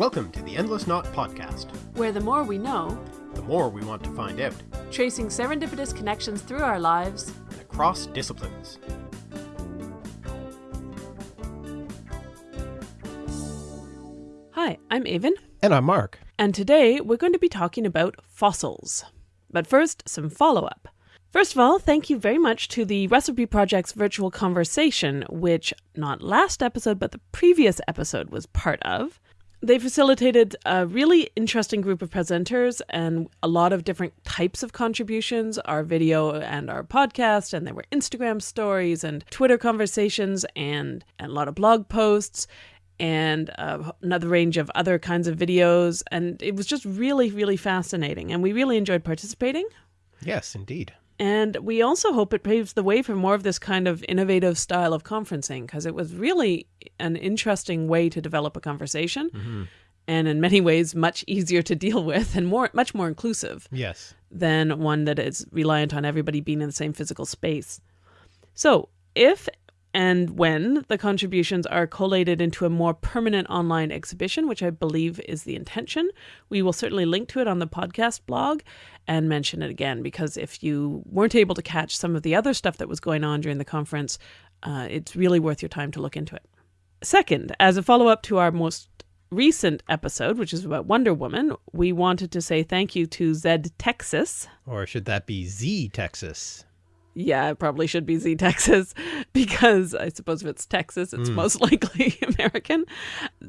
Welcome to the Endless Knot Podcast. where the more we know, The more we want to find out, tracing serendipitous connections through our lives, and across disciplines. Hi, I'm Aven, And I'm Mark. and today we're going to be talking about fossils. But first, some follow up. First of all, thank you very much to the Recipe Project's virtual conversation, which not last episode, but the previous episode was part of. They facilitated a really interesting group of presenters and a lot of different types of contributions our video and our podcast, and there were Instagram stories and Twitter conversations and, and a lot of blog posts and uh, another range of other kinds of videos. And it was just really, really fascinating. And we really enjoyed participating. Yes, indeed. And we also hope it paves the way for more of this kind of innovative style of conferencing because it was really an interesting way to develop a conversation mm-hmm. and in many ways much easier to deal with and more much more inclusive Yes. than one that is reliant on everybody being in the same physical space. So, if and when the contributions are collated into a more permanent online exhibition, which I believe is the intention, we will certainly link to it on the podcast blog and mention it again because if you weren't able to catch some of the other stuff that was going on during the conference, uh, it's really worth your time to look into it. Second, as a follow up to our most recent episode, which is about Wonder Woman, we wanted to say thank you to Zed Texas. Or should that be Z Texas? Yeah, it probably should be Z Texas because I suppose if it's Texas, it's hmm. most likely American.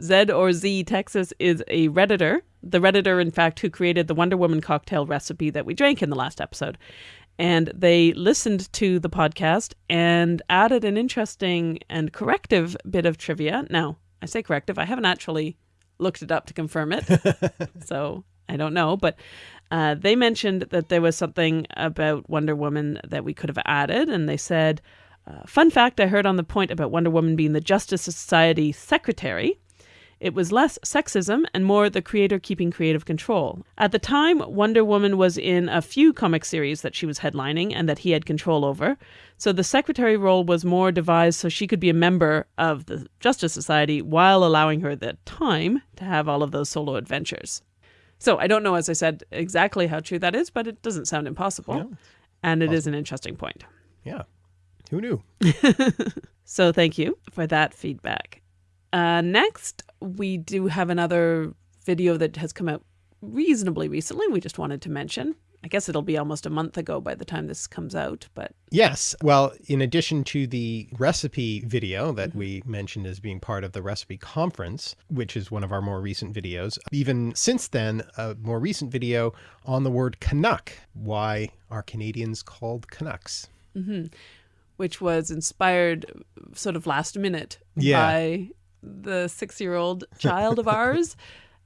Z or Z Texas is a Redditor. The Redditor, in fact, who created the Wonder Woman cocktail recipe that we drank in the last episode. And they listened to the podcast and added an interesting and corrective bit of trivia. Now, I say corrective, I haven't actually looked it up to confirm it. so I don't know, but uh, they mentioned that there was something about Wonder Woman that we could have added, and they said, uh, "Fun fact: I heard on the point about Wonder Woman being the Justice Society secretary." It was less sexism and more the creator keeping creative control. At the time, Wonder Woman was in a few comic series that she was headlining and that he had control over. So the secretary role was more devised so she could be a member of the Justice Society while allowing her the time to have all of those solo adventures. So I don't know, as I said, exactly how true that is, but it doesn't sound impossible. No. And it is an interesting point. Yeah. Who knew? So thank you for that feedback. Uh, next, we do have another video that has come out reasonably recently. We just wanted to mention. I guess it'll be almost a month ago by the time this comes out, but Yes. Well, in addition to the recipe video that mm-hmm. we mentioned as being part of the recipe conference, which is one of our more recent videos, even since then, a more recent video on the word Canuck. Why are Canadians called Canucks? Mm-hmm. which was inspired sort of last minute Yeah. by the six year old child of ours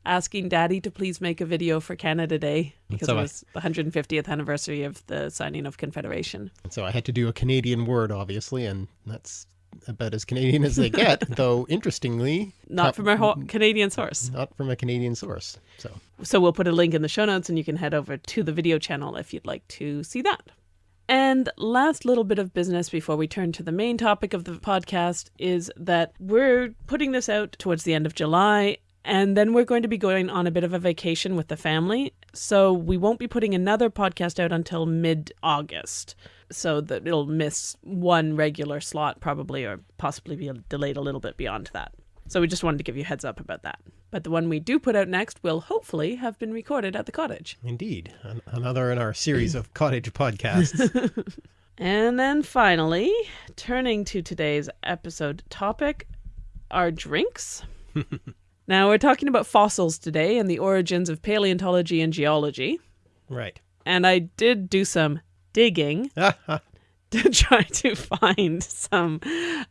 asking daddy to please make a video for Canada Day because So it I- was the 150th anniversary of the signing of Confederation. So I had to do a Canadian word, obviously, and that's about as Canadian as they get, though interestingly, Not from a ho- Canadian source. not from a Canadian source. So So we'll put a link in the show notes and you can head over to the video channel if you'd like to see that. And last little bit of business before we turn to the main topic of the podcast is that we're putting this out towards the end of July and then we're going to be going on a bit of a vacation with the family. So we won't be putting another podcast out until mid August. So that it'll miss one regular slot probably or possibly be delayed a little bit beyond that. So we just wanted to give you a heads up about that. But the one we do put out next will hopefully have been recorded at the cottage. indeed, an- another in our series of cottage podcasts. And then finally, turning to today's episode topic, our drinks. now, we're talking about fossils today and the origins of paleontology and geology. right. And I did do some digging to try to find some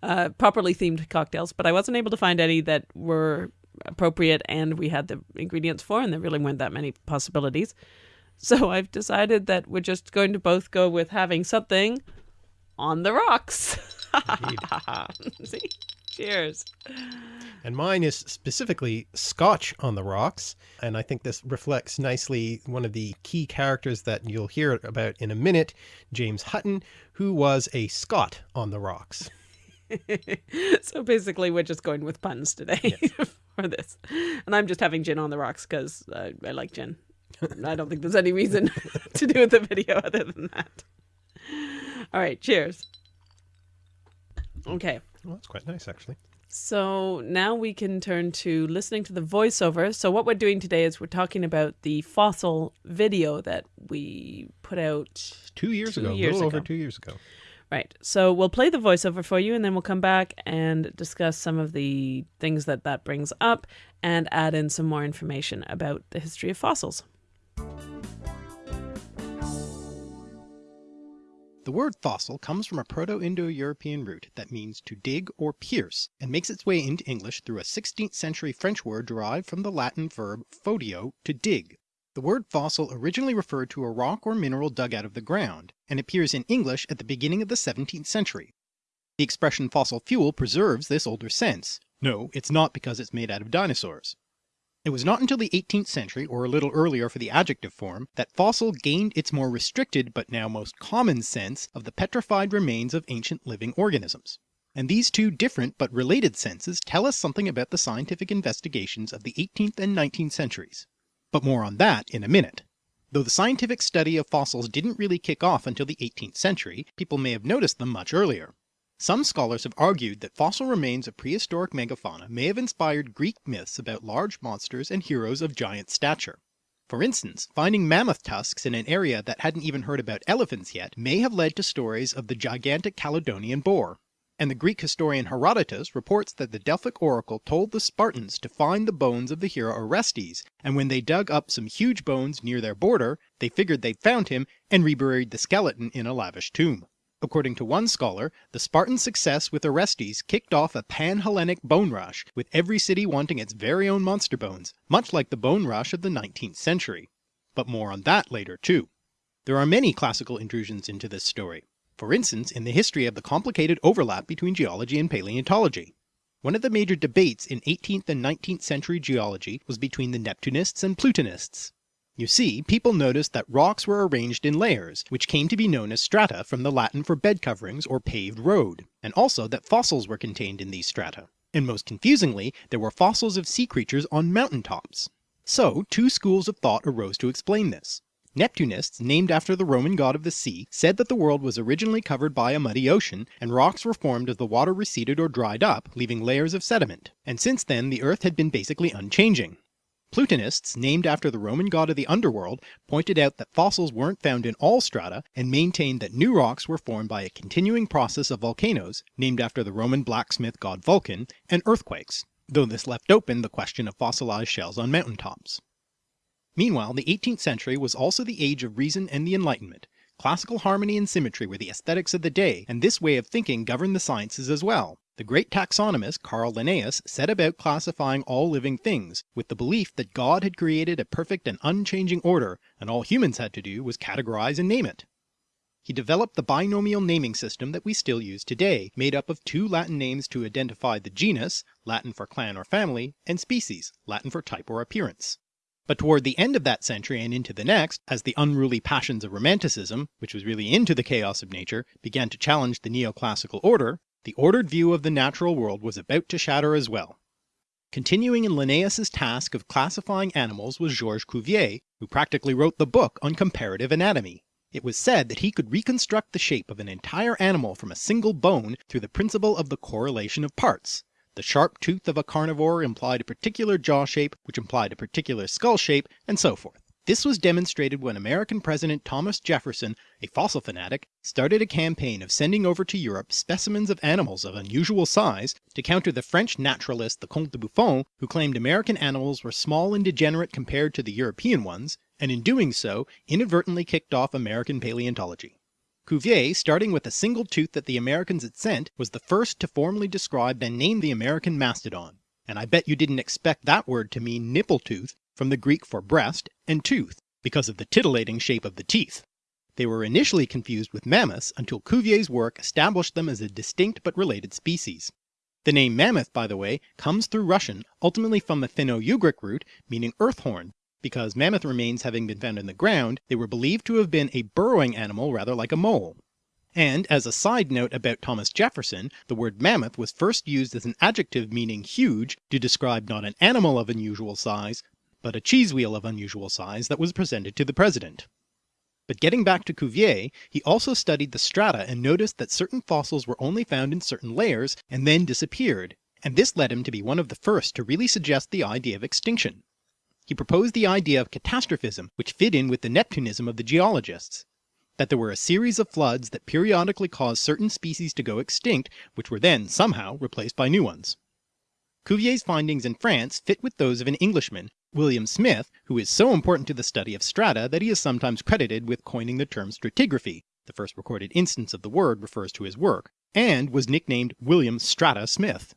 uh, properly themed cocktails, but I wasn't able to find any that were appropriate and we had the ingredients for, and there really weren't that many possibilities. So I've decided that we're just going to both go with having something on the rocks. See? Cheers. And mine is specifically Scotch on the Rocks. And I think this reflects nicely one of the key characters that you'll hear about in a minute, James Hutton, who was a Scot on the Rocks. so basically, we're just going with puns today for this. And I'm just having gin on the rocks because uh, I like gin. I don't think there's any reason to do with the video other than that. All right, cheers. Okay. Well, that's quite nice, actually. So now we can turn to listening to the voiceover. So what we're doing today is we're talking about the fossil video that we put out Two years Two ago, years a little over ago. two years ago. Right. So we'll play the voiceover for you and then we'll come back and discuss some of the things that that brings up and add in some more information about the history of fossils. The word fossil comes from a Proto-Indo-European root that means to dig or pierce, and makes its way into English through a 16th century French word derived from the Latin verb fodio, to dig. The word fossil originally referred to a rock or mineral dug out of the ground, and appears in English at the beginning of the 17th century. The expression fossil fuel preserves this older sense. No, it's not because it's made out of dinosaurs. It was not until the 18th century, or a little earlier for the adjective form, that fossil gained its more restricted but now most common sense of the petrified remains of ancient living organisms. And these two different but related senses tell us something about the scientific investigations of the 18th and 19th centuries. But more on that in a minute. Though the scientific study of fossils didn't really kick off until the 18th century, people may have noticed them much earlier. Some scholars have argued that fossil remains of prehistoric megafauna may have inspired Greek myths about large monsters and heroes of giant stature. For instance, finding mammoth tusks in an area that hadn't even heard about elephants yet may have led to stories of the gigantic Caledonian boar. And the Greek historian Herodotus reports that the Delphic oracle told the Spartans to find the bones of the hero Orestes, and when they dug up some huge bones near their border, they figured they'd found him and reburied the skeleton in a lavish tomb. According to one scholar, the Spartan success with Orestes kicked off a pan-Hellenic bone rush, with every city wanting its very own monster bones, much like the bone rush of the 19th century. But more on that later too. There are many classical intrusions into this story, for instance in the history of the complicated overlap between geology and paleontology. One of the major debates in 18th and 19th century geology was between the Neptunists and Plutonists. You see, people noticed that rocks were arranged in layers, which came to be known as strata from the Latin for bed coverings or paved road, and also that fossils were contained in these strata. And most confusingly, there were fossils of sea creatures on mountain tops. So two schools of thought arose to explain this. Neptunists, named after the Roman god of the sea, said that the world was originally covered by a muddy ocean, and rocks were formed as the water receded or dried up, leaving layers of sediment, and since then the earth had been basically unchanging. Plutonists, named after the Roman god of the underworld, pointed out that fossils weren't found in all strata, and maintained that new rocks were formed by a continuing process of volcanoes, named after the Roman blacksmith god Vulcan, and earthquakes, though this left open the question of fossilized shells on mountain tops. Meanwhile, the 18th century was also the age of reason and the Enlightenment. Classical harmony and symmetry were the aesthetics of the day, and this way of thinking governed the sciences as well. The great taxonomist Carl Linnaeus set about classifying all living things, with the belief that God had created a perfect and unchanging order, and all humans had to do was categorize and name it. He developed the binomial naming system that we still use today, made up of two Latin names to identify the genus, Latin for clan or family, and species, Latin for type or appearance. But toward the end of that century and into the next, as the unruly passions of Romanticism, which was really into the chaos of nature, began to challenge the neoclassical order, the ordered view of the natural world was about to shatter as well. Continuing in Linnaeus's task of classifying animals was Georges Cuvier, who practically wrote the book on comparative anatomy. It was said that he could reconstruct the shape of an entire animal from a single bone through the principle of the correlation of parts, the sharp tooth of a carnivore implied a particular jaw shape, which implied a particular skull shape, and so forth. This was demonstrated when American President Thomas Jefferson, a fossil fanatic, started a campaign of sending over to Europe specimens of animals of unusual size to counter the French naturalist the Comte de Buffon, who claimed American animals were small and degenerate compared to the European ones, and in doing so inadvertently kicked off American paleontology. Cuvier, starting with a single tooth that the Americans had sent, was the first to formally describe and name the American mastodon. And I bet you didn't expect that word to mean nipple tooth from the Greek for breast and tooth, because of the titillating shape of the teeth. They were initially confused with mammoths until Cuvier's work established them as a distinct but related species. The name mammoth, by the way, comes through Russian, ultimately from the Finno-Ugric root meaning earth horn, because mammoth remains having been found in the ground, they were believed to have been a burrowing animal rather like a mole. And as a side note about Thomas Jefferson, the word mammoth was first used as an adjective meaning huge to describe not an animal of unusual size, but a cheese wheel of unusual size that was presented to the president. But getting back to Cuvier, he also studied the strata and noticed that certain fossils were only found in certain layers and then disappeared, and this led him to be one of the first to really suggest the idea of extinction. He proposed the idea of catastrophism which fit in with the Neptunism of the geologists, that there were a series of floods that periodically caused certain species to go extinct which were then somehow replaced by new ones. Cuvier's findings in France fit with those of an Englishman, William Smith, who is so important to the study of strata that he is sometimes credited with coining the term stratigraphy, the first recorded instance of the word refers to his work, and was nicknamed William Strata Smith.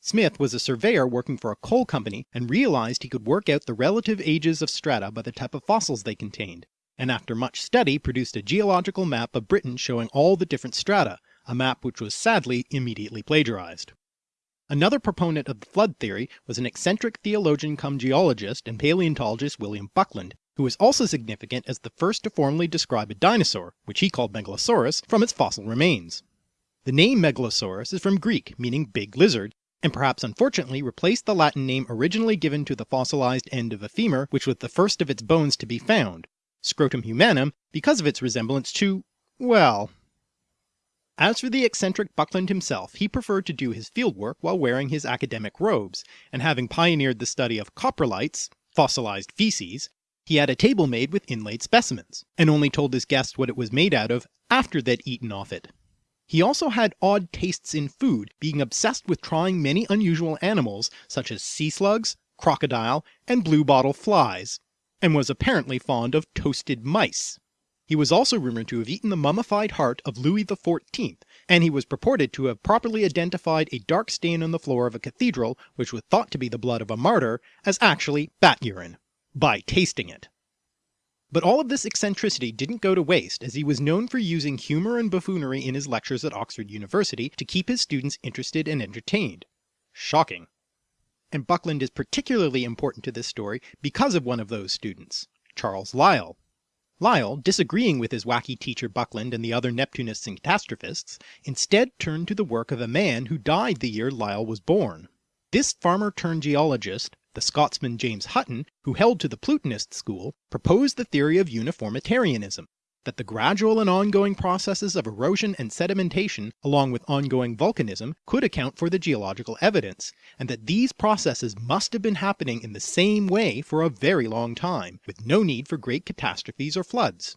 Smith was a surveyor working for a coal company and realized he could work out the relative ages of strata by the type of fossils they contained, and after much study produced a geological map of Britain showing all the different strata, a map which was sadly immediately plagiarized. Another proponent of the flood theory was an eccentric theologian come geologist and paleontologist William Buckland, who was also significant as the first to formally describe a dinosaur, which he called Megalosaurus, from its fossil remains. The name Megalosaurus is from Greek meaning big lizard, and perhaps unfortunately replaced the Latin name originally given to the fossilized end of a femur which was the first of its bones to be found, scrotum humanum because of its resemblance to, well... As for the eccentric Buckland himself, he preferred to do his fieldwork while wearing his academic robes, and having pioneered the study of coprolites, fossilized feces, he had a table made with inlaid specimens, and only told his guests what it was made out of after they'd eaten off it. He also had odd tastes in food, being obsessed with trying many unusual animals such as sea slugs, crocodile, and bluebottle flies, and was apparently fond of toasted mice. He was also rumoured to have eaten the mummified heart of Louis XIV, and he was purported to have properly identified a dark stain on the floor of a cathedral which was thought to be the blood of a martyr as actually bat urine, by tasting it. But all of this eccentricity didn't go to waste as he was known for using humour and buffoonery in his lectures at Oxford University to keep his students interested and entertained. Shocking and Buckland is particularly important to this story because of one of those students, Charles Lyell. Lyell, disagreeing with his wacky teacher Buckland and the other Neptunists and catastrophists, instead turned to the work of a man who died the year Lyell was born. This farmer turned geologist, the Scotsman James Hutton, who held to the Plutonist school, proposed the theory of uniformitarianism, that the gradual and ongoing processes of erosion and sedimentation, along with ongoing volcanism, could account for the geological evidence, and that these processes must have been happening in the same way for a very long time, with no need for great catastrophes or floods.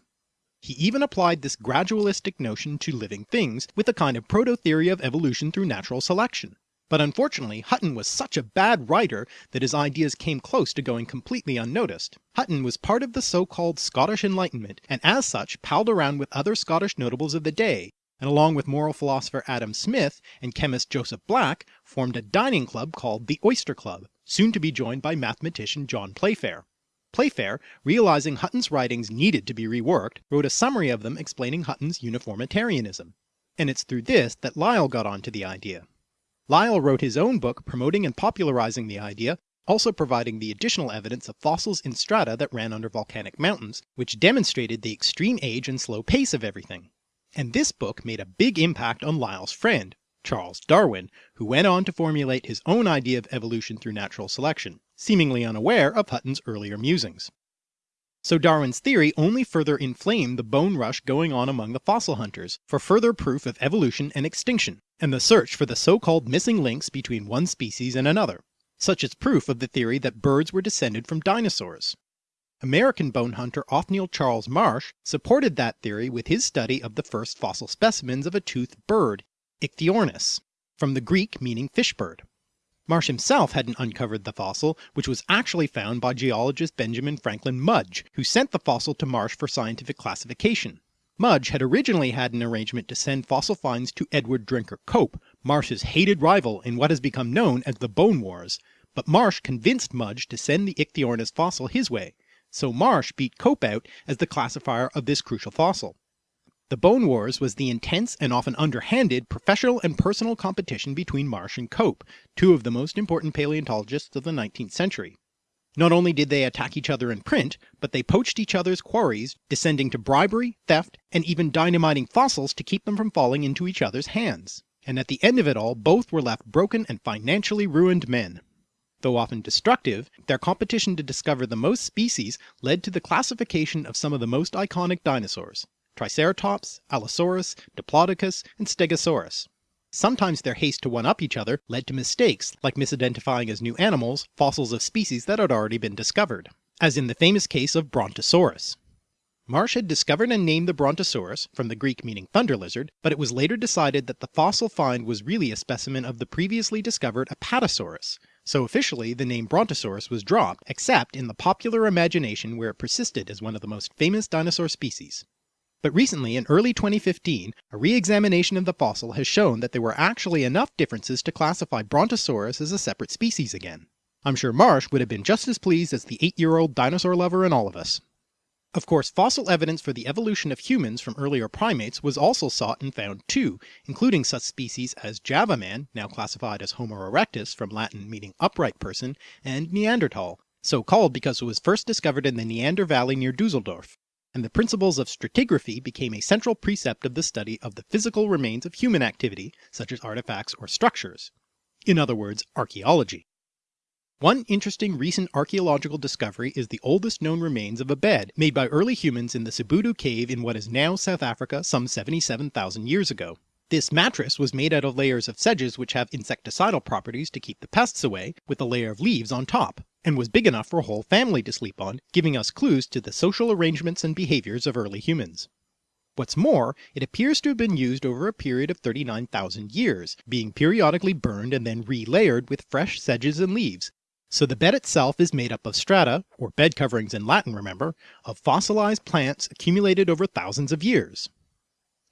He even applied this gradualistic notion to living things with a kind of proto-theory of evolution through natural selection. But unfortunately Hutton was such a bad writer that his ideas came close to going completely unnoticed. Hutton was part of the so-called Scottish Enlightenment and as such palled around with other Scottish notables of the day, and along with moral philosopher Adam Smith and chemist Joseph Black formed a dining club called the Oyster Club, soon to be joined by mathematician John Playfair. Playfair, realizing Hutton's writings needed to be reworked, wrote a summary of them explaining Hutton's uniformitarianism. And it's through this that Lyell got onto the idea. Lyell wrote his own book promoting and popularizing the idea, also providing the additional evidence of fossils in strata that ran under volcanic mountains, which demonstrated the extreme age and slow pace of everything. And this book made a big impact on Lyell's friend, Charles Darwin, who went on to formulate his own idea of evolution through natural selection, seemingly unaware of Hutton's earlier musings. So Darwin's theory only further inflamed the bone rush going on among the fossil hunters for further proof of evolution and extinction, and the search for the so-called missing links between one species and another, such as proof of the theory that birds were descended from dinosaurs. American bone hunter Othniel Charles Marsh supported that theory with his study of the first fossil specimens of a toothed bird, Ichthyornis, from the Greek meaning fish bird. Marsh himself hadn't uncovered the fossil, which was actually found by geologist Benjamin Franklin Mudge, who sent the fossil to Marsh for scientific classification. Mudge had originally had an arrangement to send fossil finds to Edward Drinker Cope, Marsh's hated rival in what has become known as the Bone Wars, but Marsh convinced Mudge to send the Ichthyornis fossil his way, so Marsh beat Cope out as the classifier of this crucial fossil. The Bone Wars was the intense and often underhanded professional and personal competition between Marsh and Cope, two of the most important paleontologists of the 19th century. Not only did they attack each other in print, but they poached each other's quarries, descending to bribery, theft, and even dynamiting fossils to keep them from falling into each other's hands. And at the end of it all, both were left broken and financially ruined men. Though often destructive, their competition to discover the most species led to the classification of some of the most iconic dinosaurs, Triceratops, Allosaurus, Diplodocus, and Stegosaurus. Sometimes their haste to one-up each other led to mistakes, like misidentifying as new animals fossils of species that had already been discovered, as in the famous case of Brontosaurus. Marsh had discovered and named the Brontosaurus, from the Greek meaning thunder lizard, but it was later decided that the fossil find was really a specimen of the previously discovered Apatosaurus, so officially the name Brontosaurus was dropped, except in the popular imagination where it persisted as one of the most famous dinosaur species. But recently, in early 2015, a re-examination of the fossil has shown that there were actually enough differences to classify Brontosaurus as a separate species again. I'm sure Marsh would have been just as pleased as the 8-year-old dinosaur lover in all of us. Of course fossil evidence for the evolution of humans from earlier primates was also sought and found too, including such species as Java man, now classified as Homo erectus from Latin meaning upright person, and Neanderthal, so called because it was first discovered in the Neander Valley near Dusseldorf and the principles of stratigraphy became a central precept of the study of the physical remains of human activity, such as artifacts or structures. In other words, archaeology. One interesting recent archaeological discovery is the oldest known remains of a bed made by early humans in the Sibudu cave in what is now South Africa some 77,000 years ago. This mattress was made out of layers of sedges which have insecticidal properties to keep the pests away, with a layer of leaves on top and was big enough for a whole family to sleep on, giving us clues to the social arrangements and behaviours of early humans. What's more, it appears to have been used over a period of 39,000 years, being periodically burned and then re-layered with fresh sedges and leaves, so the bed itself is made up of strata, or bed coverings in Latin remember, of fossilized plants accumulated over thousands of years.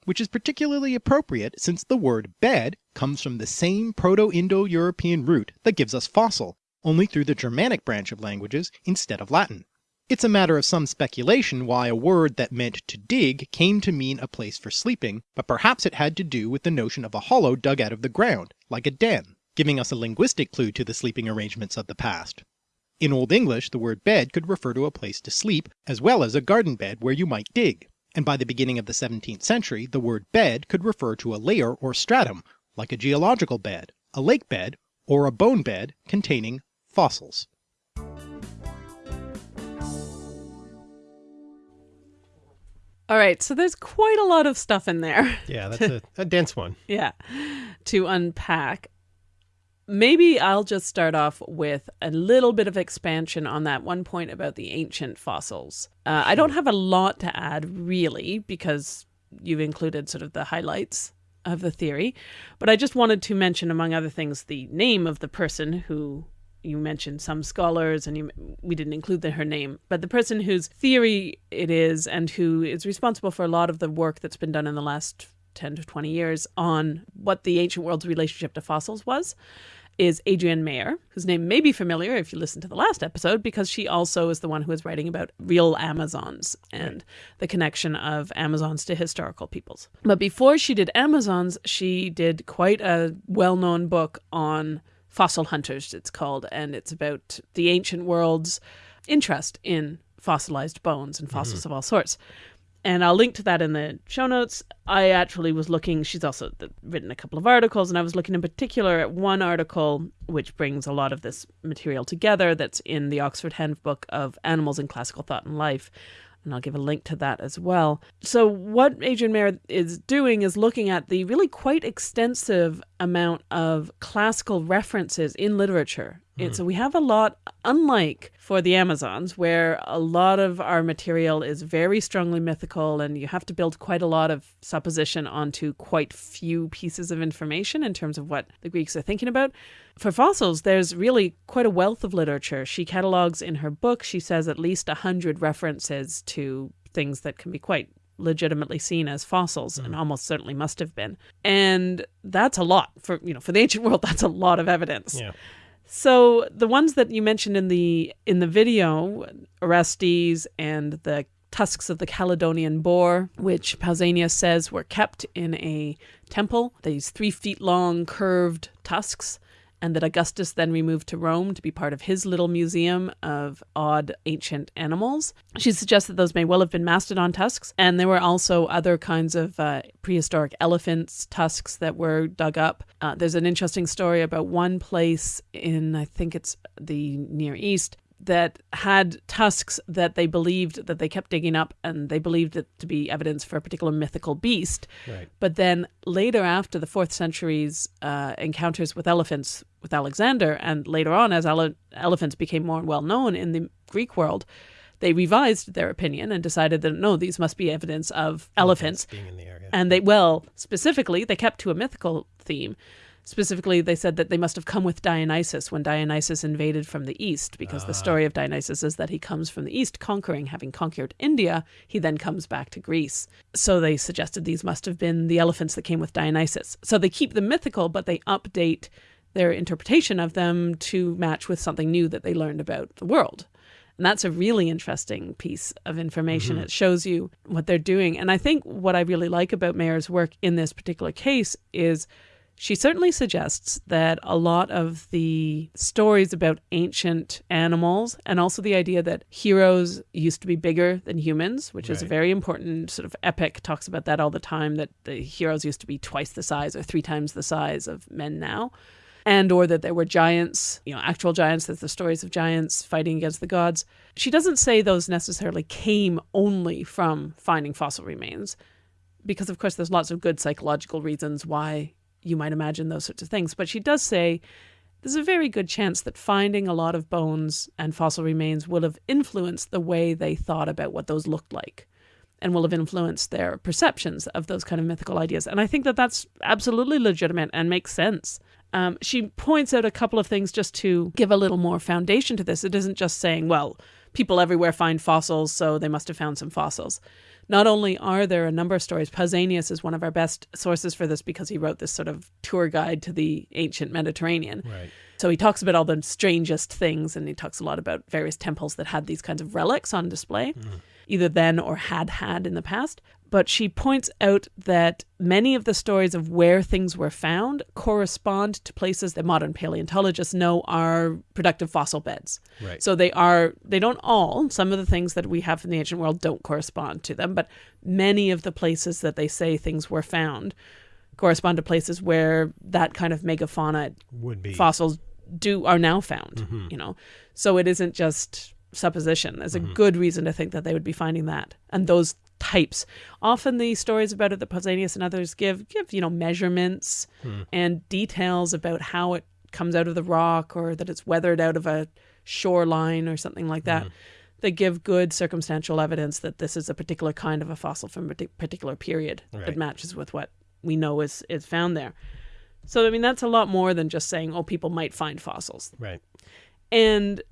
Which is particularly appropriate since the word bed comes from the same Proto-Indo-European root that gives us fossil, only through the Germanic branch of languages instead of Latin. It's a matter of some speculation why a word that meant to dig came to mean a place for sleeping, but perhaps it had to do with the notion of a hollow dug out of the ground, like a den, giving us a linguistic clue to the sleeping arrangements of the past. In Old English the word bed could refer to a place to sleep, as well as a garden bed where you might dig, and by the beginning of the 17th century the word bed could refer to a layer or stratum, like a geological bed, a lake bed, or a bone bed containing fossils. All right, so there's quite a lot of stuff in there. Yeah, that's a, a dense one. Yeah, to unpack. Maybe I'll just start off with a little bit of expansion on that one point about the ancient fossils. Uh, I don't have a lot to add, really, because you've included sort of the highlights of the theory, but I just wanted to mention, among other things, the name of the person who you mentioned some scholars and you, we didn't include the, her name, but the person whose theory it is and who is responsible for a lot of the work that's been done in the last 10 to 20 years on what the ancient world's relationship to fossils was is Adrienne Mayor, whose name may be familiar if you listen to the last episode, because she also is the one who is writing about real Amazons and right. the connection of Amazons to historical peoples. But before she did Amazons, she did quite a well known book on Fossil Hunters, it's called, and it's about the ancient world's interest in fossilized bones and fossils mm-hmm. of all sorts. And I'll link to that in the show notes. I actually was looking, she's also written a couple of articles, and I was looking in particular at one article which brings a lot of this material together that's in the Oxford Handbook of Animals in Classical Thought and Life, and I'll give a link to that as well. So, what Adrienne Mayor is doing is looking at the really quite extensive amount of classical references in literature. Mm. so we have a lot, unlike for the Amazons, where a lot of our material is very strongly mythical and you have to build quite a lot of supposition onto quite few pieces of information in terms of what the Greeks are thinking about. For fossils, there's really quite a wealth of literature. She catalogs in her book, she says at least a hundred references to things that can be quite legitimately seen as fossils mm. and almost certainly must have been. And that's a lot for, you know, for the ancient world, that's a lot of evidence. Yeah. So the ones that you mentioned in the in the video, Orestes and the tusks of the Caledonian boar, which Pausanias says were kept in a temple, these three feet long curved tusks. And that Augustus then removed to Rome to be part of his little museum of odd ancient animals. She suggests that those may well have been mastodon tusks, and there were also other kinds of uh, prehistoric elephants' tusks that were dug up. Uh, there's an interesting story about one place in, I think it's the Near East, that had tusks that they believed that they kept digging up and they believed it to be evidence for a particular mythical beast. Right. But then later, after the fourth century's uh, encounters with elephants with Alexander, and later on as ele- elephants became more well known in the Greek world, they revised their opinion and decided that no, these must be evidence of elephants. being in the area. And they, well, specifically, they kept to a mythical theme. Specifically, they said that they must have come with Dionysus when Dionysus invaded from the east, because the story of Dionysus is that he comes from the east, conquering, having conquered India, he then comes back to Greece. So they suggested these must have been the elephants that came with Dionysus. So they keep them mythical, but they update their interpretation of them to match with something new that they learned about the world. And that's a really interesting piece of information. Mm-hmm. It shows you what they're doing. And I think what I really like about Mayor's work in this particular case is she certainly suggests that a lot of the stories about ancient animals and also the idea that heroes used to be bigger than humans, which is a very important sort of epic, talks about that all the time, that the heroes used to be twice the size or three times the size of men now and or that there were giants, you know, actual giants, that the stories of giants fighting against the gods. She doesn't say those necessarily came only from finding fossil remains, because of course there's lots of good psychological reasons why you might imagine those sorts of things. But she does say there's a very good chance that finding a lot of bones and fossil remains will have influenced the way they thought about what those looked like and will have influenced their perceptions of those kind of mythical ideas. And I think that that's absolutely legitimate and makes sense. Um, she points out a couple of things just to give a little more foundation to this. It isn't just saying, well, people everywhere find fossils, so they must have found some fossils. Not only are there a number of stories, Pausanias is one of our best sources for this because he wrote this sort of tour guide to the ancient Mediterranean. Right. So he talks about all the strangest things and he talks a lot about various temples that had these kinds of relics on display, mm. either then or had had in the past. But she points out that many of the stories of where things were found correspond to places that modern paleontologists know are productive fossil beds. Right. So they are, they don't all, some of the things that we have in the ancient world don't correspond to them, but many of the places that they say things were found correspond to places where that kind of megafauna Would be. fossils do are now found mm-hmm. you know so it isn't just supposition there's a mm-hmm. good reason to think that they would be finding that and those types often the stories about it that Pausanias and others give give you know measurements hmm. and details about how it comes out of the rock or that it's weathered out of a shoreline or something like that hmm. they give good circumstantial evidence that this is a particular kind of a fossil from a particular period Right. that matches with what we know is is found there so I mean that's a lot more than just saying oh people might find fossils. Right. And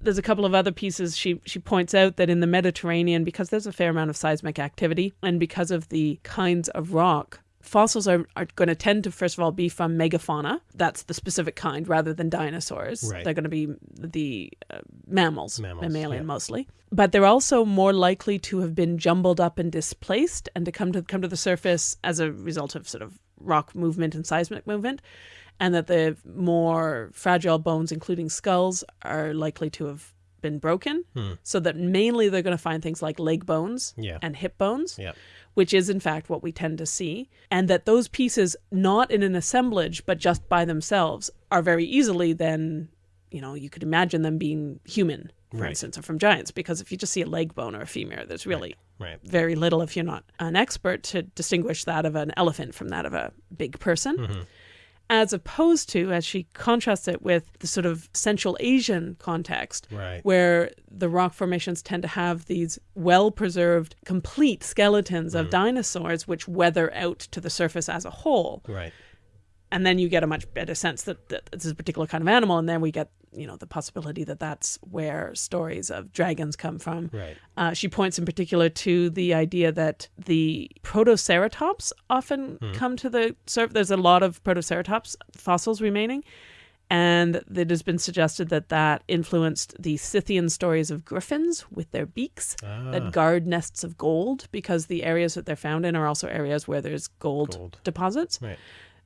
there's a couple of other pieces she she points out that in the Mediterranean because there's a fair amount of seismic activity and because of the kinds of rock fossils are, are going to tend to first of all be from megafauna that's the specific kind rather than dinosaurs Right. they're going to be the uh, mammals, Mammals, mammalian yeah. mostly but they're also more likely to have been jumbled up and displaced and to come to come to the surface as a result of sort of rock movement and seismic movement and that the more fragile bones including skulls are likely to have been broken so that mainly they're going to find things like leg bones Yeah. and hip bones Yeah. which is in fact what we tend to see, and that those pieces, not in an assemblage but just by themselves, are very easily then, you know, you could imagine them being human, for Right. instance, or from giants, because if you just see a leg bone or a femur, there's really Right. very little if you're not an expert to distinguish that of an elephant from that of a big person. Mm-hmm. As opposed to, as she contrasts it with the sort of Central Asian context, Right. where the rock formations tend to have these well preserved, complete skeletons Mm. of dinosaurs which weather out to the surface as a whole. Right. And then you get a much better sense that, that this is a particular kind of animal. And then we get, you know, the possibility that that's where stories of dragons come from. Right. Uh, she points in particular to the idea that the Protoceratops often come to the surface. There's a lot of Protoceratops fossils remaining. And it has been suggested that that influenced the Scythian stories of griffins with their beaks Ah. that guard nests of gold because the areas that they're found in are also areas where there's gold, Gold. deposits. Right.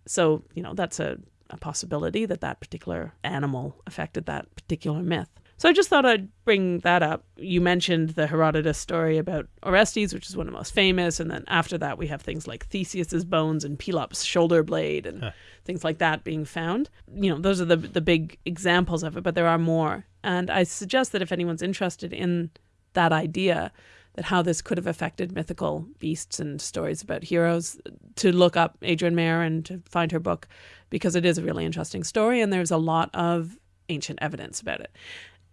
So, you know, that's a, a possibility that that particular animal affected that particular myth. So I just thought I'd bring that up. You mentioned the Herodotus story about Orestes, which is one of the most famous, and then after that we have things like Theseus's bones and Pelops' shoulder blade and huh. things like that being found. You know, those are the the big examples of it, but there are more. And I suggest that if anyone's interested in that idea, that how this could have affected mythical beasts and stories about heroes, to look up Adrienne Mayor and to find her book because it is a really interesting story and there's a lot of ancient evidence about it.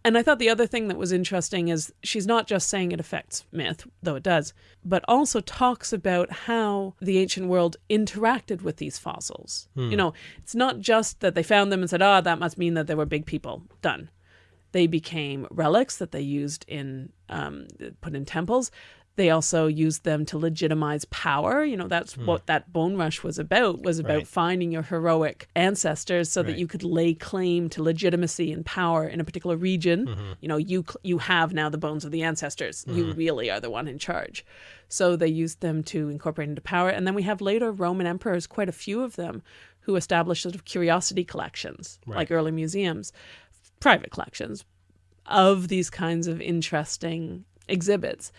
And I thought the other thing that was interesting is she's not just saying it affects myth, though it does, but also talks about how the ancient world interacted with these fossils. Hmm. You know, it's not just that they found them and said, ah, oh, that must mean that they were big people. Done. They became relics that they used in, um, put in temples. They also used them to legitimize power. You know, that's mm. what that bone rush was about, was about right. finding your heroic ancestors so right. that you could lay claim to legitimacy and power in a particular region. Mm-hmm. You know, you you have now the bones of the ancestors. Mm-hmm. You really are the one in charge. So they used them to incorporate into power. And then we have later Roman emperors, quite a few of them, who established sort of curiosity collections, right. like early museums, private collections of these kinds of interesting exhibits.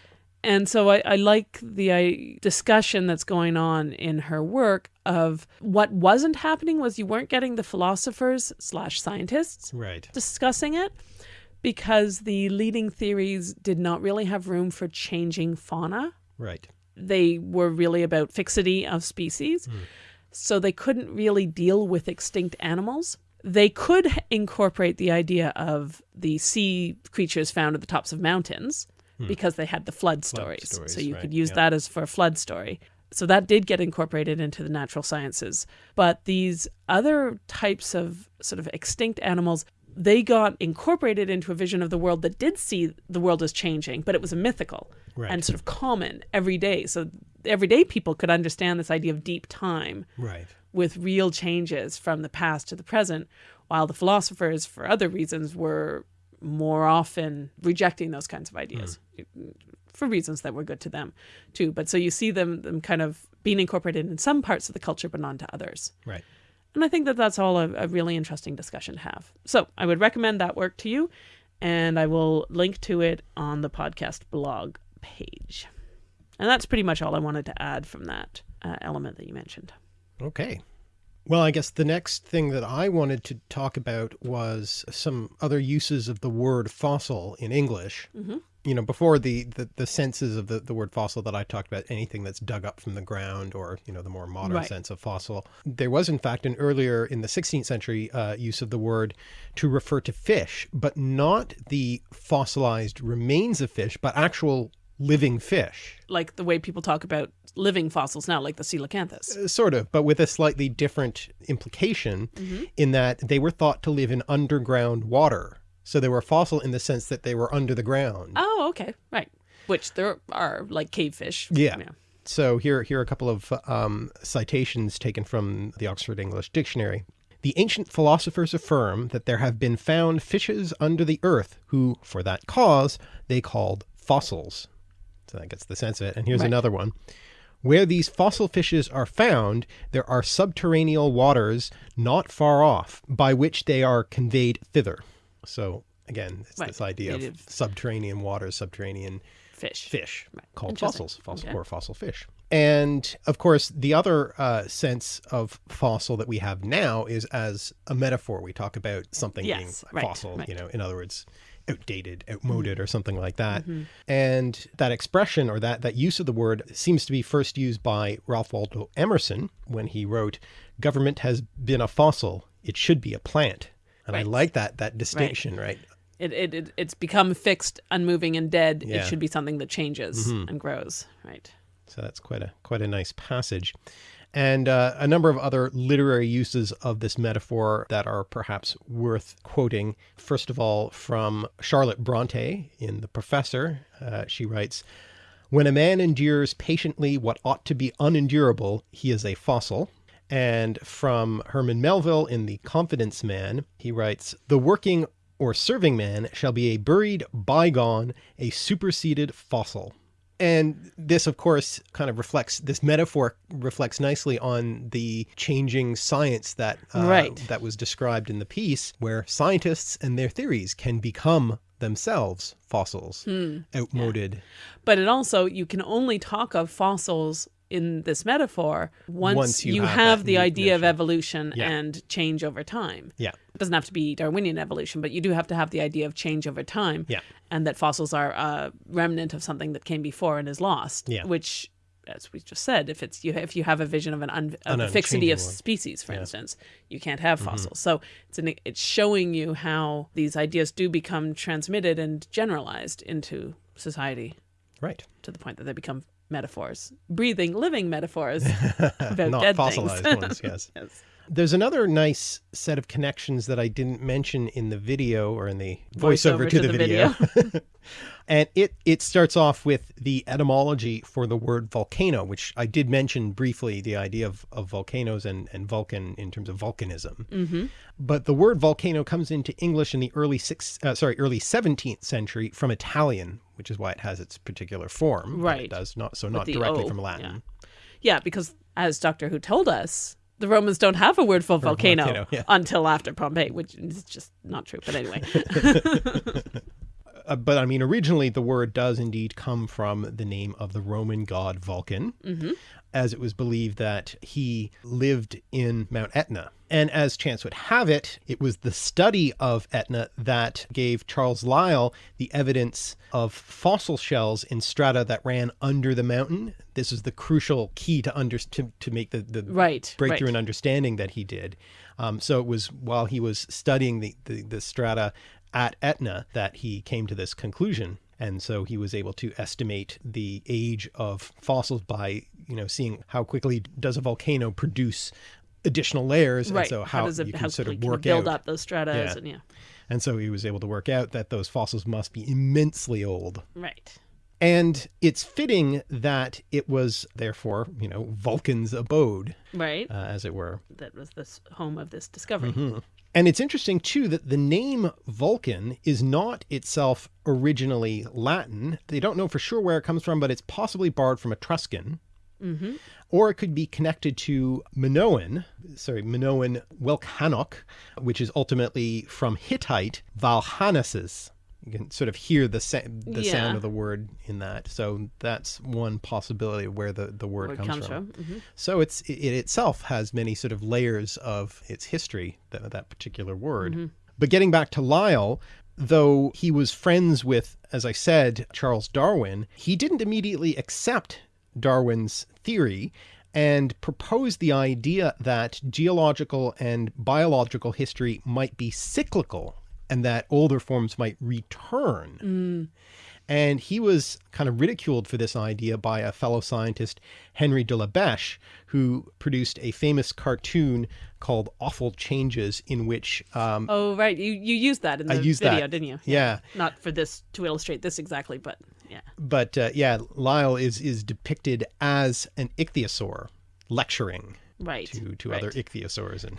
And so I, I like the I, discussion that's going on in her work of what wasn't happening was you weren't getting the philosophers slash scientists right. discussing it because the leading theories did not really have room for changing fauna. Right. They were really about fixity of species. Mm. So they couldn't really deal with extinct animals. They could incorporate the idea of the sea creatures found at the tops of mountains hmm. because they had the flood stories. Flood stories so you right. could use that as for a flood story. So that did get incorporated into the natural sciences. But these other types of sort of extinct animals, they got incorporated into a vision of the world that did see the world as changing, but it was a mythical right. and sort of common every day. So everyday people could understand this idea of deep time right. with real changes from the past to the present, while the philosophers, for other reasons, were more often rejecting those kinds of ideas mm. for reasons that were good to them too. But so you see them, them kind of being incorporated in some parts of the culture, but not to others. Right. And I think that that's all a, a really interesting discussion to have. So I would recommend that work to you, and I will link to it on the podcast blog page. And that's pretty much all I wanted to add from that uh, element that you mentioned. Okay. Well, I guess the next thing that I wanted to talk about was some other uses of the word fossil in English. Mm -hmm. You know, before the, the, the, senses of the, the word fossil that I talked about, anything that's dug up from the ground or, you know, the more modern right. sense of fossil. There was, in fact, an earlier in the 16th century uh, use of the word to refer to fish, but not the fossilized remains of fish, but actual living fish. Like the way people talk about living fossils now, like the coelacanthus. Uh, sort of, but with a slightly different implication mm -hmm. in that they were thought to live in underground water. So they were fossil in the sense that they were under the ground. Oh, okay. Right. Which there are like cave fish. Yeah. yeah. So here, here are a couple of um, citations taken from the Oxford English Dictionary. The ancient philosophers affirm that there have been found fishes under the earth who, for that cause, they called fossils. So that gets the sense of it. And here's right. another one. Where these fossil fishes are found, there are subterranean waters not far off, by which they are conveyed thither. So again, it's right. this idea Native. of subterranean waters, subterranean fish, fish right. called fossils, fossil okay. or fossil fish. And of course, the other uh, sense of fossil that we have now is as a metaphor. We talk about something yes, being right, fossil, you know, in other words, outdated, outmoded, mm-hmm. or something like that. Mm-hmm. And that expression or that, that use of the word seems to be first used by Ralph Waldo Emerson when he wrote, government has been a fossil. It should be a plant. And right. I like that, that distinction, right? right? It, it, it, it's become fixed, unmoving, and dead. Yeah. It should be something that changes mm-hmm. and grows, right? So that's quite a quite a nice passage and uh, a number of other literary uses of this metaphor that are perhaps worth quoting. First of all, from Charlotte Bronte in The Professor, uh, she writes, When a man endures patiently what ought to be unendurable, he is a fossil. And from Herman Melville in The Confidence Man, he writes, The working or serving man shall be a buried bygone, a superseded fossil. And this, of course, kind of reflects this metaphor reflects nicely on the changing science that uh, Right. that was described in the piece, where scientists and their theories can become themselves fossils, Hmm. outmoded. But it also, you can only talk of fossils in this metaphor once, Once you you, have have, the idea of evolution Yeah. and change over time. Yeah, It doesn't have to be Darwinian evolution, but you do have to have the idea of change over time. Yeah. And that fossils are a remnant of something that came before and is lost. Yeah. Which, as we just said, if it's you, if you have a vision of an un, of fixity of one. species, for instance, you can't Mm-hmm. have fossils. So it's an, it's showing you how these ideas do become transmitted and generalized into society right. to the point that they become metaphors, breathing, living metaphors about Not dead fossilized things. ones, yes. yes. There's another nice set of connections that I didn't mention in the video or in the voiceover, to, the, video. and it it starts off with the etymology for the word volcano, which I did mention briefly the idea of, of volcanoes and, and Vulcan in terms of volcanism. hmm But the word volcano comes into English in the early six, uh, sorry, early 17th century from Italian, which is why it has its particular form. that It Right. does not so not directly O, from Latin. Yeah, because as Doctor Who told us, the Romans don't have a word for volcano, volcano, yeah. until after Pompeii, which is just not true. But anyway, Uh, but I mean, originally the word does indeed come from the name of the Roman god Vulcan, as it was believed that he lived in Mount Etna. And as chance would have it, it was the study of Etna that gave Charles Lyell the evidence of fossil shells in strata that ran under the mountain. This is the crucial key to under to, to make the, the right, breakthrough right. in understanding that he did. Um, so it was while he was studying the, the, the strata at Etna that he came to this conclusion. And so he was able to estimate the age of fossils by, you know, seeing how quickly does a volcano produce additional layers. right. And so how, does it you can sort of quickly can it work build out. up those strata Yeah. and yeah, And so he was able to work out that those fossils must be immensely old. right. And it's fitting that it was therefore, you know, Vulcan's abode, Right. uh, as it were. that was the home of this discovery. Mm-hmm. And it's interesting too that the name Vulcan is not itself originally Latin. They don't know for sure where it comes from, but it's possibly borrowed from Etruscan. Mm-hmm. Or it could be connected to Minoan, sorry, Minoan Welcanok, which is ultimately from Hittite Valhanasis. You can sort of hear the sa- the Yeah. sound of the word in that. So that's one possibility of where the, the word, it comes, comes from. from. hmm So it's it itself has many sort of layers of its history, that, that particular word. Mm-hmm. But getting back to Lyell, though he was friends with, as I said, Charles Darwin, he didn't immediately accept Darwin's theory and proposed the idea that geological and biological history might be cyclical and that older forms might return. And he was kind of ridiculed for this idea by a fellow scientist, Henry de la Beche, who produced a famous cartoon called Awful Changes, in which, um, Oh, right. You you used that in the video, that. didn't you? yeah, Not for this to illustrate this exactly, but yeah. but uh, yeah, Lyell is is depicted as an ichthyosaur lecturing Right. to to right. other ichthyosaurs, and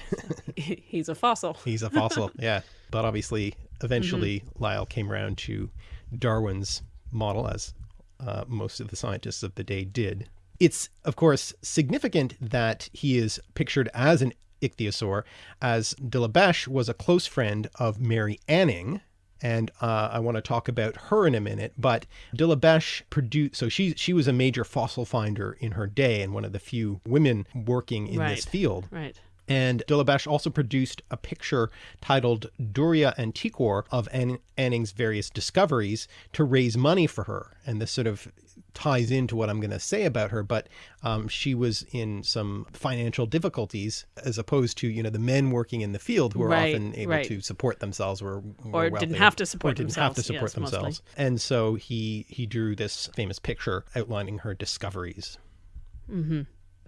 He's a fossil. he's a fossil. yeah, but obviously, eventually, Mm-hmm. Lyell came around to Darwin's model, as uh, most of the scientists of the day did. It's of course significant that he is pictured as an ichthyosaur, as de la Beche was a close friend of Mary Anning. And uh, I want to talk about her in a minute, but de la Beche produced. So she she was a major fossil finder in her day, and one of the few women working in Right. this field. Right. And de la Beche also produced a picture titled Duria Antiquior of An- Anning's various discoveries to raise money for her. And this sort of ties into what I'm going to say about her, but um, she was in some financial difficulties as opposed to, you know, the men working in the field who are Right, often able right. to support themselves or, Or didn't have to support didn't have to support yes, mostly. themselves. And so he, he drew this famous picture outlining her discoveries.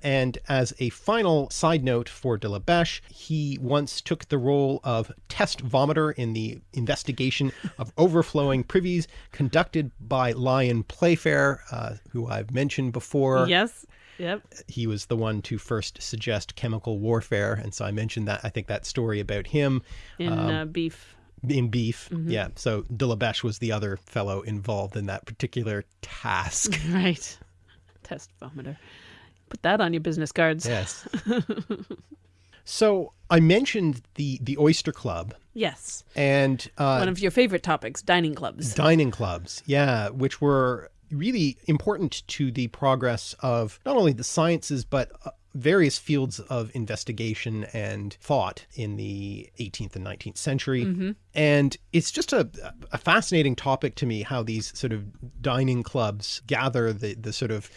And as a final side note for de la Beche, he once took the role of test vomiter in the investigation of overflowing privies conducted by Lyon Playfair, uh, who I've mentioned before. Yes. Yep. He was the one to first suggest chemical warfare. And so I mentioned that. I think that story about him In uh, beef. in beef. Mm-hmm. Yeah. So de la Beche was the other fellow involved in that particular task. Right. Test vomiter. Put that on your business cards. yes. so I mentioned the the Oyster Club Yes. and uh, One of your favorite topics, dining clubs. dining clubs, yeah, which were really important to the progress of not only the sciences but uh, various fields of investigation and thought in the 18th and 19th century. And it's just a, a fascinating topic to me how these sort of dining clubs gather the, the sort of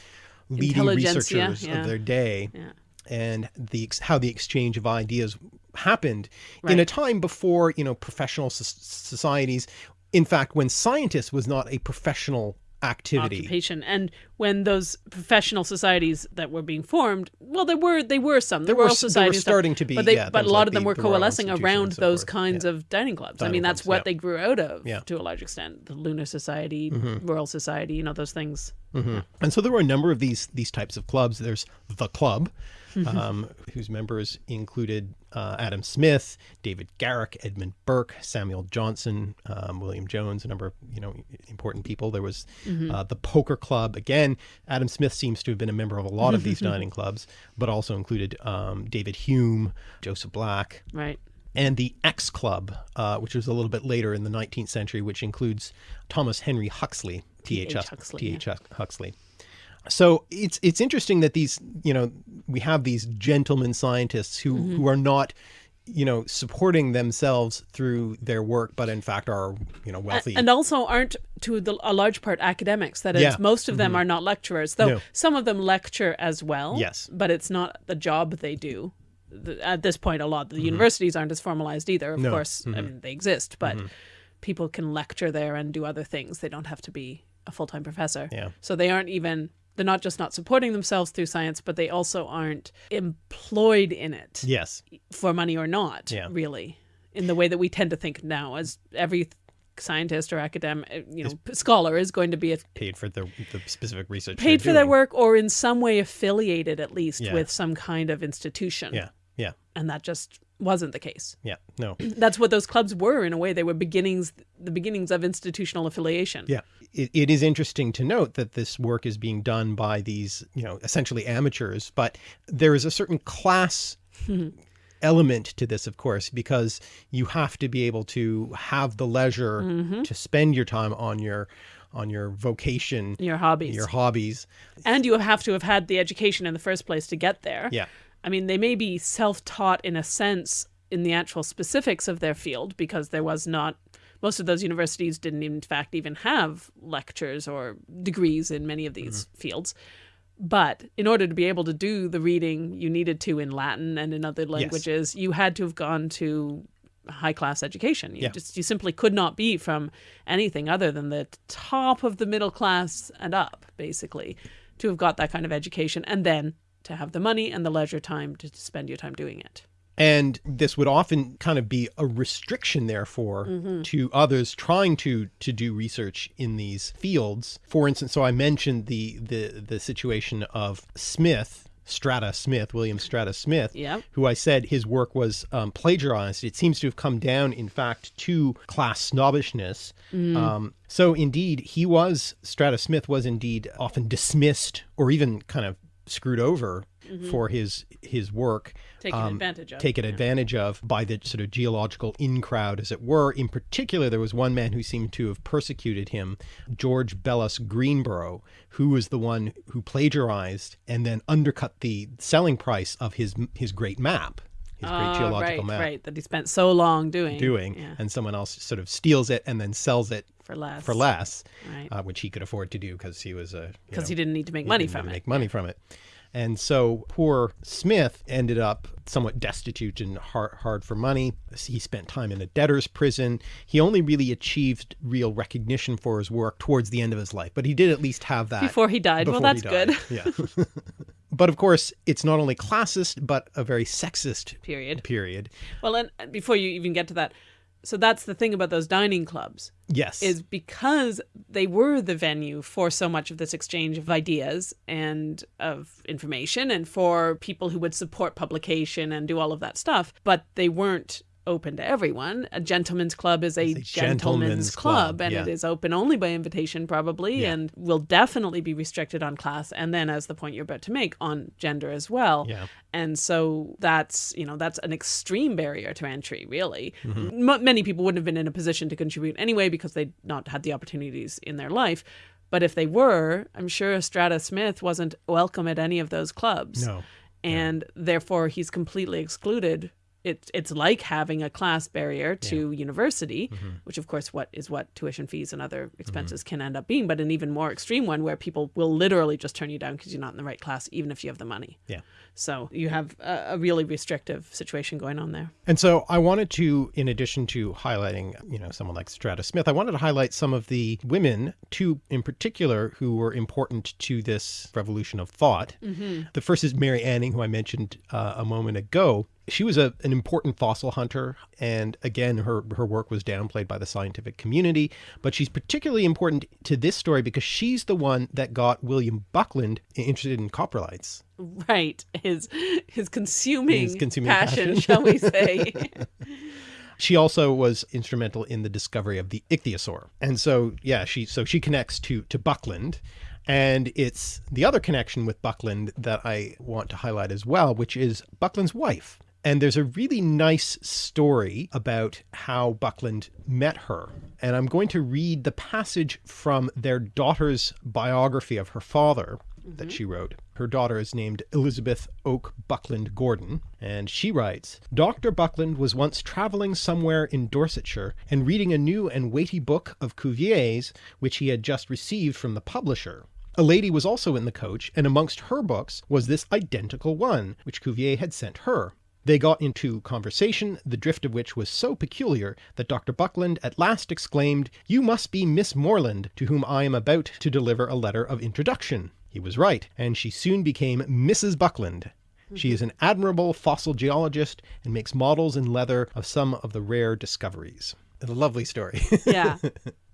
leading researchers yeah. of their day Yeah. and the how the exchange of ideas happened in a time before you know professional societies in fact when scientist was not a professional activity. occupation. And when those professional societies that were being formed well there were they were some There the were Royal s- there were and stuff, starting to be, but, they, yeah, but a lot like of them the- were the coalescing around those forth. kinds Yeah. of dining clubs. I Dining mean that's clubs, what yeah. they grew out of to a large extent the lunar society mm-hmm. royal society you know those things. Mm-hmm. And so there were a number of these these types of clubs. There's the club um, whose members included uh, Adam Smith, David Garrick, Edmund Burke, Samuel Johnson, um, William Jones, a number of you know important people. There was uh, the Poker Club. Again, Adam Smith seems to have been a member of a lot of these dining clubs, but also included um, David Hume, Joseph Black, right and the X Club, uh, which was a little bit later in the 19th century, which includes Thomas Henry Huxley, T.H. Huxley, T.H. Huxley. So it's it's interesting that these you know we have these gentlemen scientists who Mm-hmm. who are not you know supporting themselves through their work, but in fact are you know wealthy. and also aren't to the, a large part academics that is Yeah. Mm-hmm. most of them are not lecturers though No. some of them lecture as well Yes. but it's not the job they do at this point a lot the universities aren't as formalized either of Mm-hmm. No. Mm-hmm. course I mean, they exist but people can lecture there and do other things they don't have to be a full-time professor Yeah. so they aren't even they're not just not supporting themselves through science but they also aren't employed in it yes, for money or not, Yeah. really, in the way that we tend to think now, as every scientist or academic, uh, you know, scholar is going to be paid for the the specific research. paid for their work or in some way affiliated, at least, Yeah. with some kind of institution. Yeah, yeah, And that just wasn't the case. yeah. No, That's what those clubs were, in a way. They were beginnings, the beginnings of institutional affiliation. Yeah. It, it is interesting to note that this work is being done by these, you know, essentially amateurs, but there is a certain class element to this, of course, because you have to be able to have the leisure mm-hmm. to spend your time on your on your vocation, Your hobbies. your hobbies. and you have to have had the education in the first place to get there. Yeah. I mean, they may be self taught in a sense in the actual specifics of their field because there was not, most of those universities didn't, in fact, even have lectures or degrees in many of mm-hmm. these fields. But in order to be able to do the reading you needed to in Latin and in other languages, you had to have gone to high class education. You Yeah. just you simply could not be from anything other than the top of the middle class and up, basically, to have got that kind of education and then to have the money and the leisure time to spend your time doing it. And this would often kind of be a restriction, therefore, to others trying to to do research in these fields. For instance, so I mentioned the the the situation of Smith, Strata Smith, William Strata Smith, Yep. who I said his work was um, plagiarized. It seems to have come down, in fact, to class snobbishness. Um, so indeed, he was Strata Smith was indeed often dismissed or even kind of screwed over for his his work Taken advantage of, taken advantage of by the sort of geological in crowd as it were in particular there was one man who seemed to have persecuted him george bellas greenough who was the one who plagiarized and then undercut the selling price of his his great map his great Ah, geological right, map right. That he spent so long doing. doing Yeah, and someone else sort of steals it and then sells it for less. for less Right. uh, which he could afford to do because he was a Because he didn't need to make money from it. Make money from it. And so poor Smith ended up somewhat destitute and hard, hard for money. He spent time in a debtor's prison. He only really achieved real recognition for his work towards the end of his life, but he did at least have that Before he died. Well, that's died. good. Yeah. but of course, it's not only classist, but a very sexist Period. period. Well, and before you even get to that, so that's the thing about those dining clubs Yes. is because they were the venue for so much of this exchange of ideas and of information and for people who would support publication and do all of that stuff, but they weren't open to everyone. A gentleman's club is a, a gentleman's, gentleman's club, club, and yeah. it is open only by invitation, probably, Yeah. and will definitely be restricted on class. And then, as the point you're about to make, on gender as well. Yeah. And so that's you know that's an extreme barrier to entry. Really, Mm-hmm. M- many people wouldn't have been in a position to contribute anyway because they'd not had the opportunities in their life. But if they were, I'm sure Strata Smith wasn't welcome at any of those clubs No. and therefore he's completely excluded. It, it's like having a class barrier to university, Mm-hmm. which of course what is what tuition fees and other expenses can end up being, but an even more extreme one where people will literally just turn you down because you're not in the right class, even if you have the money. Yeah. So you have a, a really restrictive situation going on there. And so I wanted to, in addition to highlighting, you know, someone like Strata Smith, I wanted to highlight some of the women, two in particular, who were important to this revolution of thought. The first is Mary Anning, who I mentioned uh, a moment ago. She was a, an important fossil hunter, and again, her, her work was downplayed by the scientific community. But she's particularly important to this story because she's the one that got William Buckland interested in coprolites. Right. His his consuming, His consuming passion, passion. shall we say. She also was instrumental in the discovery of the ichthyosaur. And so, yeah, she so she connects to to Buckland. And it's the other connection with Buckland that I want to highlight as well, which is Buckland's wife. And there's a really nice story about how Buckland met her. And I'm going to read the passage from their daughter's biography of her father that she wrote. Her daughter is named Elizabeth Oke Buckland Gordon, and she writes Dr. Buckland was once traveling somewhere in Dorsetshire and reading a new and weighty book of Cuvier's, which he had just received from the publisher. A lady was also in the coach, and amongst her books was this identical one, which Cuvier had sent her. They got into conversation, the drift of which was so peculiar that Dr. Buckland at last exclaimed, You must be Miss Morland, to whom I am about to deliver a letter of introduction. He was right, and she soon became Mrs. Buckland. She is an admirable fossil geologist and makes models in leather of some of the rare discoveries. A lovely story. yeah.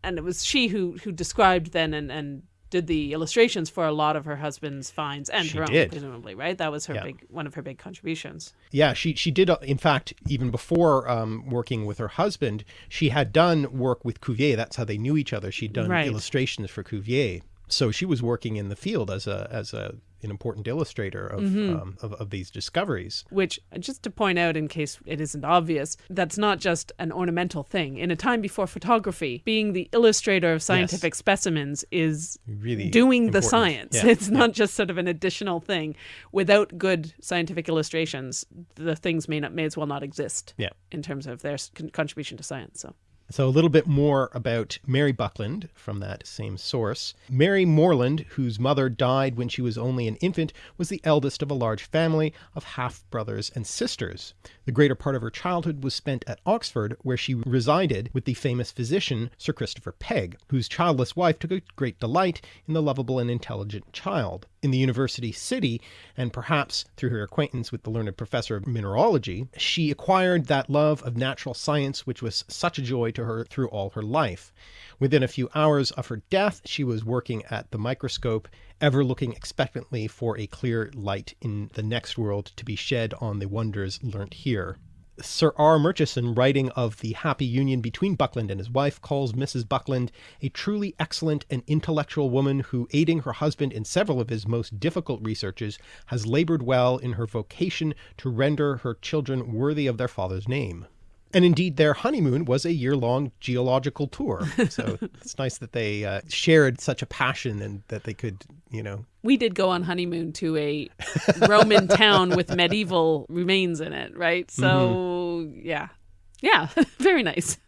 And it was she who who described then and, and did the illustrations for a lot of her husband's finds and She her own, did. presumably, right? That was her Yeah. big one of her big contributions. Yeah, she she did. uh, In fact, even before um, working with her husband, she had done work with Cuvier. That's how they knew each other. She'd done Right. illustrations for Cuvier, so she was working in the field as a as a an important illustrator of um, of, of these discoveries. Which, just to point out in case it isn't obvious, that's not just an ornamental thing. In a time before photography, being the illustrator of scientific specimens is Really doing the science. Yeah, It's not just sort of an additional thing. Without good scientific illustrations, the things may not may as well not exist. Yeah. In terms of their con- contribution to science. So. So, a little bit more about Mary Buckland from that same source. Mary Morland, whose mother died when she was only an infant, was the eldest of a large family of half brothers and sisters. The greater part of her childhood was spent at Oxford, where she resided with the famous physician Sir Christopher Pegge, whose childless wife took a great delight in the lovable and intelligent child. In the university city, and perhaps through her acquaintance with the learned professor of mineralogy, she acquired that love of natural science which was such a joy to her through all her life. Within a few hours of her death, she was working at the microscope, ever looking expectantly for a clear light in the next world to be shed on the wonders learnt here. Sir R. Murchison, writing of the happy union between Buckland and his wife, calls Mrs. Buckland a truly excellent and intellectual woman who, aiding her husband in several of his most difficult researches, has labored well in her vocation to render her children worthy of their father's name. And indeed, their honeymoon was a year long geological tour. So it's nice that they uh, shared such a passion and that they could, you know, We did go on honeymoon to a Roman town with medieval remains in it, right? So, yeah. Yeah, very nice.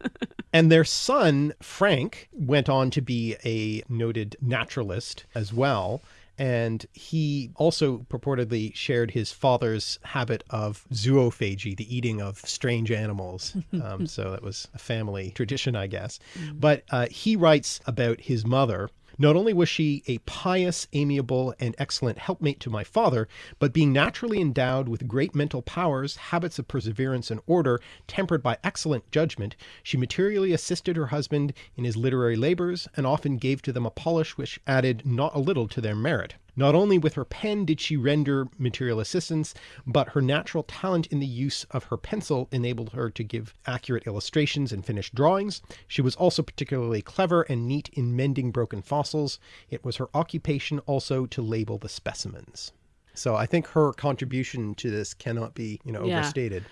And their son, Frank, went on to be a noted naturalist as well. And he also purportedly shared his father's habit of zoophagy, the eating of strange animals. Um, so that was a family tradition, I guess. But uh, he writes about his mother. Not only was she a pious, amiable, and excellent helpmate to my father, but being naturally endowed with great mental powers, habits of perseverance and order, tempered by excellent judgment, she materially assisted her husband in his literary labors, and often gave to them a polish which added not a little to their merit. Not only with her pen did she render material assistance, but her natural talent in the use of her pencil enabled her to give accurate illustrations and finished drawings. She was also particularly clever and neat in mending broken fossils. It was her occupation also to label the specimens. So I think her contribution to this cannot be, you know, Yeah. overstated.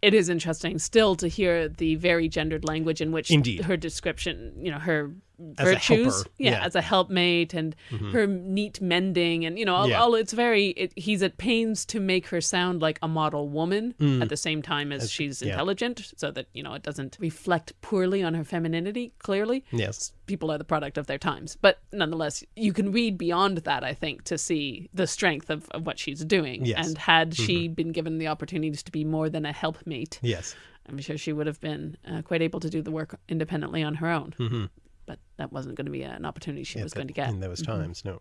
it is interesting still to hear the very gendered language in which Indeed. her description, you know, her As a virtues, helper, yeah, yeah. Mm-hmm. as a helpmate, and her neat mending, and you know, all, Yeah. all it's very. It, he's at pains to make her sound like a model woman at the same time as, she's Mm. yeah. intelligent, so that you know it doesn't reflect poorly on her femininity. Clearly, Yes. people are the product of their times. But nonetheless, you can read beyond that, I think, to see the strength of, of what she's doing. Yes. And had she been given the opportunities to be more than a helpmate, Yes. I'm sure she would have been uh, quite able to do the work independently on her own. Mm-hmm. But that wasn't going to be an opportunity she was at going to get. in those mm-hmm. times. No.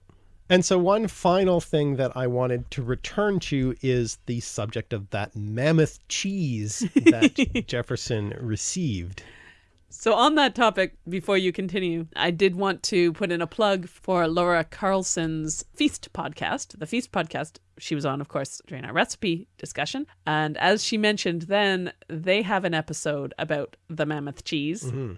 And so one final thing that I wanted to return to is the subject of that mammoth cheese that Jefferson received. So, on that topic, before you continue, I did want to put in a plug for Laura Carlson's Feast podcast. The Feast podcast she was on, of course, during our recipe discussion. And as she mentioned, then they have an episode about the mammoth cheese, mm-hmm.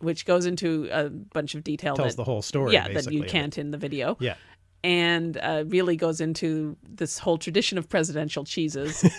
Which goes into a bunch of detail. Tells that, the whole story. yeah, that you can't in the video. Yeah. And uh, really goes into this whole tradition of presidential cheeses.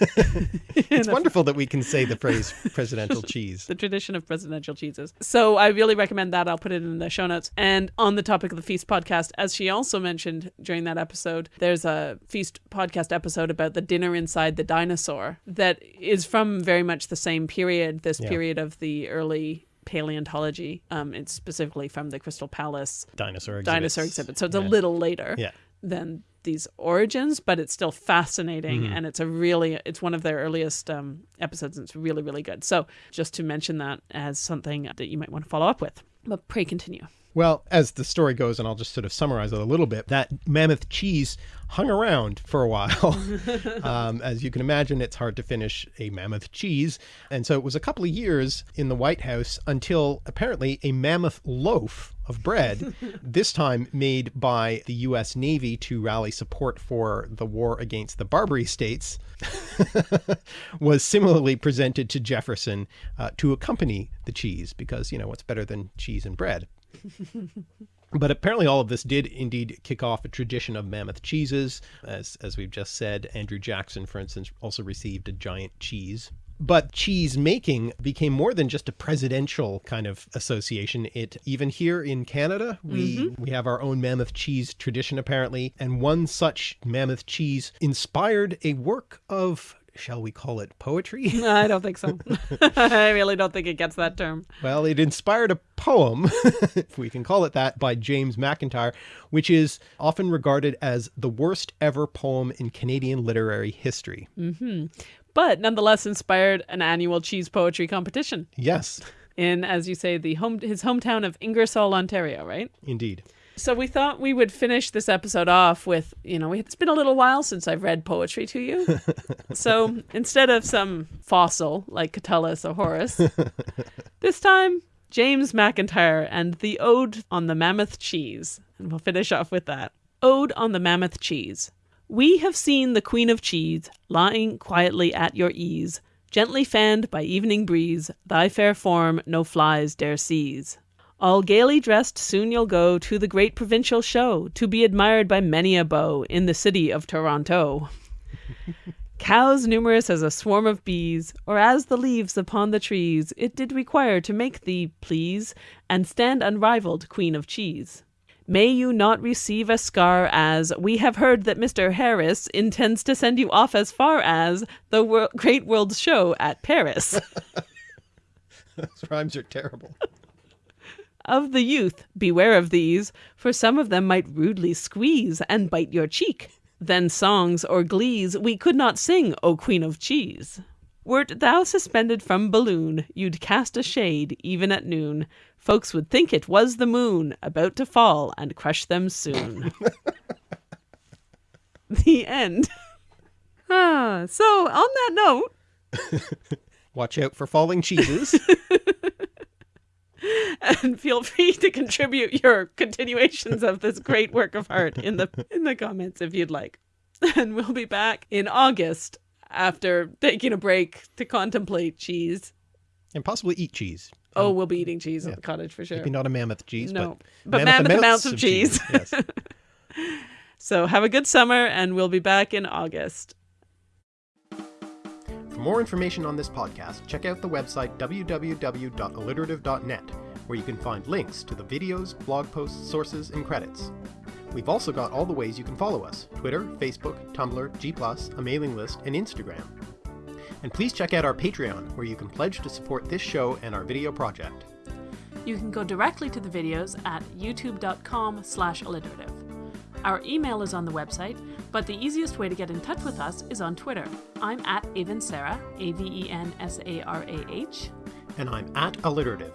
It's wonderful that we can say the phrase presidential cheese. the tradition of presidential cheeses. So I really recommend that. I'll put it in the show notes. And on the topic of the Feast podcast, as she also mentioned during that episode, there's a Feast podcast episode about the dinner inside the dinosaur that is from very much the same period, this Yeah. period of the early paleontology. Um, it's specifically from the Crystal Palace Dinosaur exhibits. dinosaur exhibit. So it's a little later Yeah. than these origins, but it's still fascinating Mm-hmm. and it's a really it's one of their earliest um, episodes and it's really really good. So just to mention that as something that you might want to follow up with. But pray continue. Well, as the story goes, and I'll just sort of summarize it a little bit, that mammoth cheese hung around for a while. um, as you can imagine, it's hard to finish a mammoth cheese. And so it was a couple of years in the White House until apparently a mammoth loaf of bread, this time made by the U.S. Navy to rally support for the war against the Barbary states, was similarly presented to Jefferson uh, to accompany the cheese because, you know, what's better than cheese and bread? But apparently, all of this did indeed kick off a tradition of mammoth cheeses. As, as we've just said, Andrew Jackson, for instance, also received a giant cheese. But cheese making became more than just a presidential kind of association. It even here in Canada, we mm-hmm. we have our own mammoth cheese tradition apparently, and one such mammoth cheese inspired a work of shall we call it poetry? No, I don't think so. I really don't think it gets that term. Well, it inspired a poem, if we can call it that, by James McIntyre, which is often regarded as the worst ever poem in Canadian literary history. Mm-hmm. But nonetheless inspired an annual cheese poetry competition Yes, in, as you say, the home his hometown of Ingersoll, Ontario, right? indeed. So we thought we would finish this episode off with, you know, it's been a little while since I've read poetry to you. so instead of some fossil like Catullus or Horace, this time James McIntyre and the Ode on the Mammoth Cheese. And we'll finish off with that. Ode on the Mammoth Cheese. We have seen the Queen of Cheese lying quietly at your ease, gently fanned by evening breeze, thy fair form no flies dare seize. All gaily dressed, soon you'll go to the great provincial show, to be admired by many a beau in the city of Toronto. Cows numerous as a swarm of bees, or as the leaves upon the trees, it did require to make thee please, and stand unrivalled queen of cheese. May you not receive a scar, as we have heard that Mr. Harris intends to send you off as far as the wor- Great World Show at Paris. Those rhymes are terrible. of the youth, beware of these, for some of them might rudely squeeze and bite your cheek. Then songs or glees we could not sing, O Queen of Cheese. Wert thou suspended from balloon, you'd cast a shade even at noon. Folks would think it was the moon about to fall and crush them soon. the end. ah, so on that note, Watch out for falling cheeses. and feel free to contribute your continuations of this great work of art in the in the comments if you'd like. And we'll be back in August after taking a break to contemplate cheese. And possibly eat cheese. Oh, um, we'll be eating cheese at the cottage for sure. Maybe not a mammoth cheese, No, but, but mammoth amounts of cheese. Yes. So have a good summer and we'll be back in August. For more information on this podcast, check out the website www.alliterative.net, where you can find links to the videos, blog posts, sources, and credits. We've also got all the ways you can follow us Twitter, Facebook, Tumblr, G, a mailing list, and Instagram. And please check out our Patreon, where you can pledge to support this show and our video project. You can go directly to the videos at youtube.com slash alliterative. Our email is on the website, but the easiest way to get in touch with us is on Twitter. I'm at Avensarah, A-V-E-N-S-A-R-A-H. And I'm at Alliterative.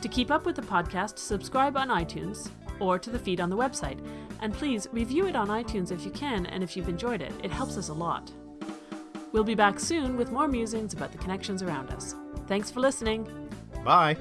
To keep up with the podcast, subscribe on iTunes or to the feed on the website. And please review it on iTunes if you can and if you've enjoyed it. It helps us a lot. We'll be back soon with more musings about the connections around us. Thanks for listening. Bye!